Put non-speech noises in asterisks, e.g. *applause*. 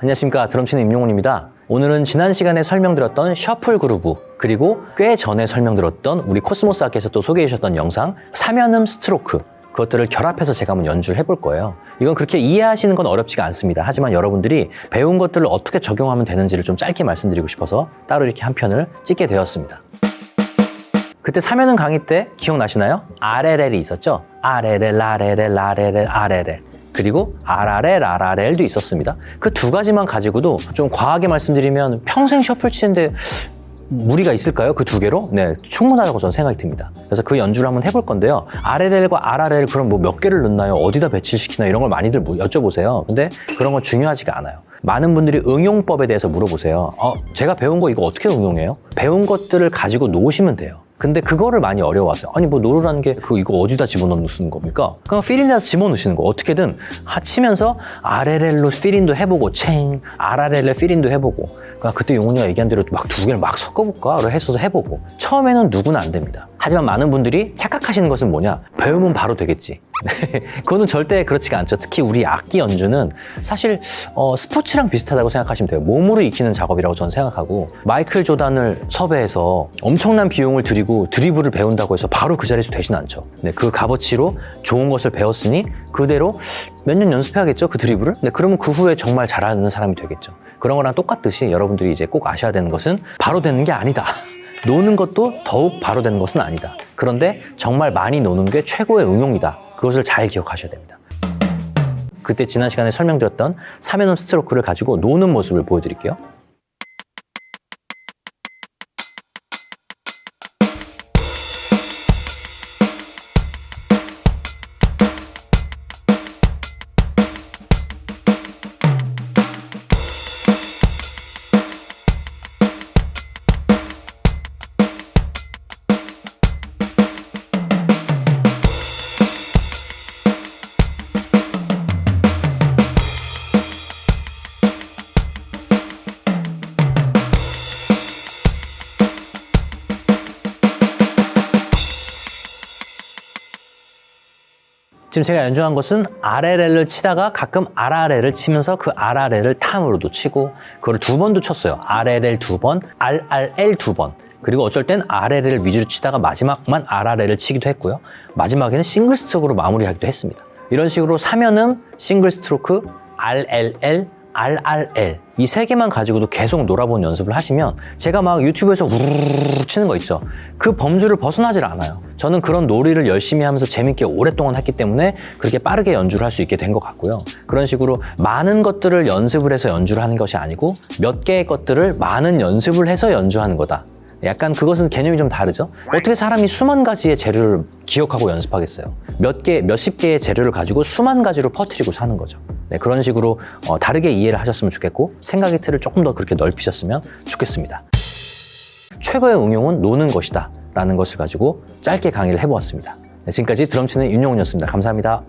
안녕하십니까. 드럼치는 임용훈입니다. 오늘은 지난 시간에 설명드렸던 shuffle groove 그리고 꽤 전에 설명드렸던 우리 코스모스 아께서 또 소개해 주셨던 영상 삼연음 스트로크 그것들을 결합해서 제가 한번 연주를 해볼 거예요. 이건 그렇게 이해하시는 건 어렵지가 않습니다. 하지만 여러분들이 배운 것들을 어떻게 적용하면 되는지를 좀 짧게 말씀드리고 싶어서 따로 이렇게 한 편을 찍게 되었습니다. 그때 삼연음 강의 때 기억나시나요? RLL이 있었죠? RLL, RLL, RLL, RLL 그리고 RRL, RRL도 있었습니다. 그 두 가지만 가지고도 좀 과하게 말씀드리면 평생 셔플 치는데 무리가 있을까요? 그 두 개로? 네, 충분하다고 저는 생각이 듭니다. 그래서 그 연주를 한번 해볼 건데요. RLL과 RRL 그럼 뭐 몇 개를 넣나요? 어디다 배치시키나 이런 걸 많이들 뭐 여쭤보세요. 근데 그런 건 중요하지가 않아요. 많은 분들이 응용법에 대해서 물어보세요. 어, 제가 배운 거 이거 어떻게 응용해요? 배운 것들을 가지고 놓으시면 돼요. 근데 그거를 많이 어려워하세요. 아니 뭐 노르라는 게 그 이거 어디다 집어넣는 겁니까? 그냥 필인에다 집어넣으시는 거 어떻게든 하치면서 RLL로 필인도 해보고 챙 RRL로 필인도 해보고 그러니까 그때 용훈이가 얘기한 대로 막 두 개를 막 섞어볼까? 해서 해보고 처음에는 누구나 안 됩니다. 하지만 많은 분들이 착각하시는 것은 뭐냐? 배우면 바로 되겠지. 그거는 절대 그렇지가 않죠. 특히 우리 악기 연주는 사실 어, 스포츠랑 비슷하다고 생각하시면 돼요. 몸으로 익히는 작업이라고 저는 생각하고 마이클 조단을 섭외해서 엄청난 비용을 들이고 드리블을 배운다고 해서 바로 그 자리에서 되진 않죠. 네, 그 값어치로 좋은 것을 배웠으니 그대로 몇 년 연습해야겠죠, 그 드리블을? 네, 그러면 그 후에 정말 잘하는 사람이 되겠죠. 그런 거랑 똑같듯이 여러분들이 이제 꼭 아셔야 되는 것은 바로 되는 게 아니다. *laughs* 노는 것도 더욱 바로 되는 것은 아니다. 그런데 정말 많이 노는 게 최고의 응용이다. 그것을 잘 기억하셔야 됩니다. 그때 지난 시간에 설명드렸던 사면음 스트로크를 가지고 노는 모습을 보여드릴게요. 지금 제가 연주한 것은 RLL을 치다가 가끔 RRL을 치면서 그 RRL을 탐으로도 치고 그걸 두 번도 쳤어요. RLL 두 번, RRL 두 번. 그리고 어쩔 땐 RLL을 위주로 치다가 마지막만 RRL을 치기도 했고요. 마지막에는 싱글 스트로크로 마무리하기도 했습니다. 이런 식으로 사면음, 싱글 스트로크, RLL, RRL 이 세 개만 가지고도 계속 놀아본 연습을 하시면 제가 막 유튜브에서 우르르 치는 거 있죠. 그 범주를 벗어나질 않아요. 저는 그런 놀이를 열심히 하면서 재밌게 오랫동안 했기 때문에 그렇게 빠르게 연주를 할 수 있게 된 것 같고요. 그런 식으로 많은 것들을 연습을 해서 연주를 하는 것이 아니고 몇 개의 것들을 많은 연습을 해서 연주하는 거다. 약간 그것은 개념이 좀 다르죠? 어떻게 사람이 수만 가지의 재료를 기억하고 연습하겠어요? 몇 개, 몇십 개의 재료를 가지고 수만 가지로 퍼뜨리고 사는 거죠 네, 그런 식으로 어, 다르게 이해를 하셨으면 좋겠고 생각의 틀을 조금 더 그렇게 넓히셨으면 좋겠습니다. 최고의 응용은 노는 것이다 라는 것을 가지고 짧게 강의를 해보았습니다. 네, 지금까지 드럼치는 윤용훈이었습니다. 감사합니다